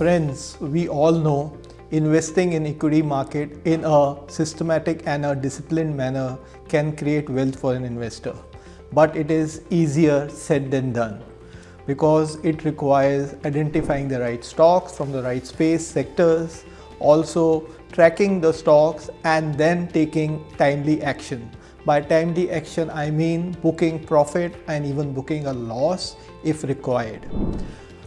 we all know, investing in equity market in a systematic and a disciplined manner can create wealth for an investor. But it is easier said than done because it requires identifying the right stocks from the right space sectors, also tracking the stocks and then taking timely action. By timely action, I mean booking profit and even booking a loss if required.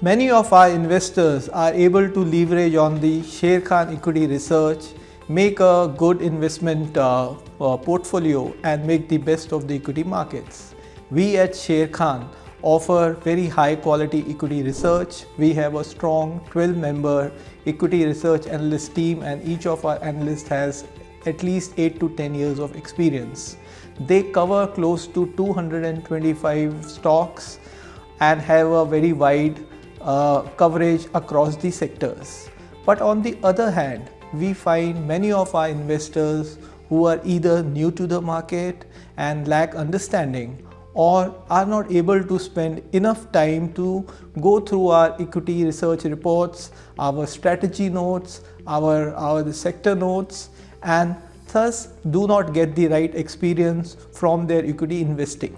Many of our investors are able to leverage on the Sharekhan equity research, make a good investment uh, uh, portfolio and make the best of the equity markets. We at Sharekhan offer very high quality equity research. We have a strong 12 member equity research analyst team and each of our analysts has at least 8 to 10 years of experience. They cover close to 225 stocks and have a very wide uh, coverage across the sectors. But on the other hand, we find many of our investors who are either new to the market and lack understanding or are not able to spend enough time to go through our equity research reports, our strategy notes, our, our sector notes and thus do not get the right experience from their equity investing.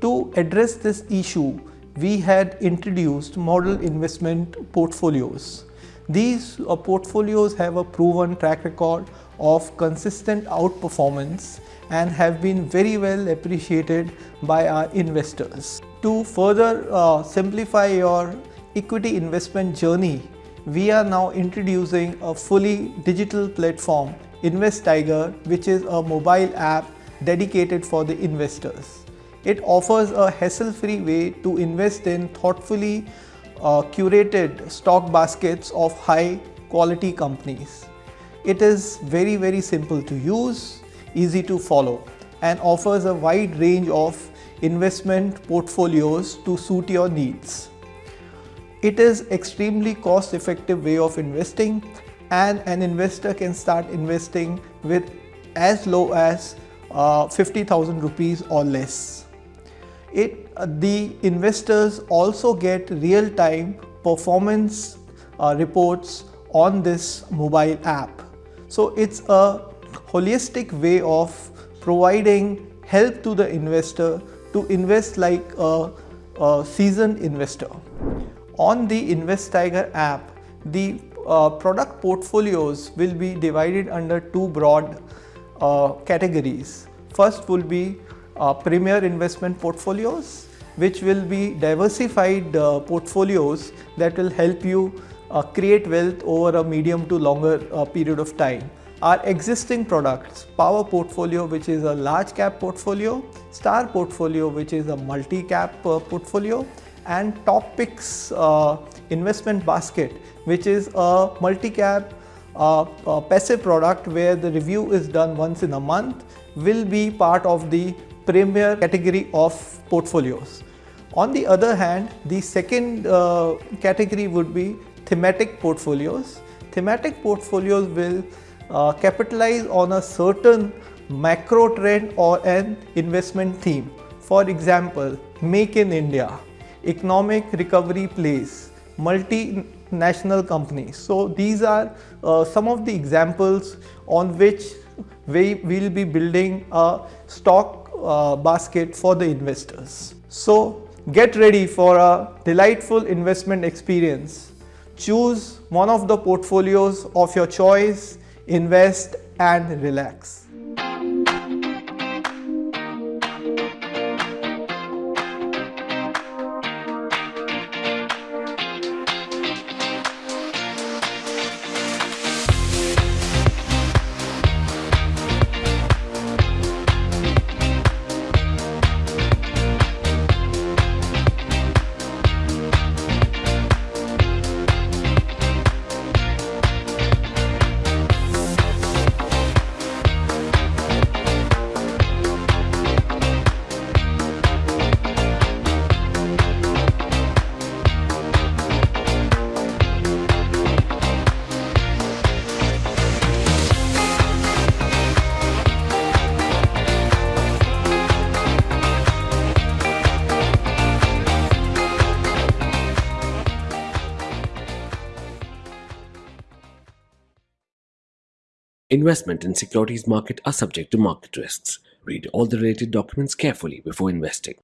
To address this issue, we had introduced model investment portfolios. These uh, portfolios have a proven track record of consistent outperformance and have been very well appreciated by our investors. To further uh, simplify your equity investment journey, we are now introducing a fully digital platform, InvestTiger, which is a mobile app dedicated for the investors. It offers a hassle-free way to invest in thoughtfully uh, curated stock baskets of high quality companies. It is very very simple to use, easy to follow and offers a wide range of investment portfolios to suit your needs. It is an extremely cost effective way of investing and an investor can start investing with as low as uh, 50,000 rupees or less it uh, the investors also get real-time performance uh, reports on this mobile app. So it's a holistic way of providing help to the investor to invest like a, a seasoned investor. On the Invest Tiger app, the uh, product portfolios will be divided under two broad uh, categories. First will be uh, premier investment portfolios which will be diversified uh, portfolios that will help you uh, create wealth over a medium to longer uh, period of time. Our existing products, Power Portfolio which is a large cap portfolio, Star Portfolio which is a multi-cap uh, portfolio and Top Picks uh, investment basket which is a multi-cap passive product where the review is done once in a month will be part of the premier category of portfolios. On the other hand, the second uh, category would be thematic portfolios. Thematic portfolios will uh, capitalize on a certain macro trend or an investment theme. For example, Make in India, economic recovery plays, multinational companies. So these are uh, some of the examples on which we will be building a stock uh, basket for the investors. So get ready for a delightful investment experience. Choose one of the portfolios of your choice, invest and relax. Investment in securities market are subject to market risks. Read all the related documents carefully before investing.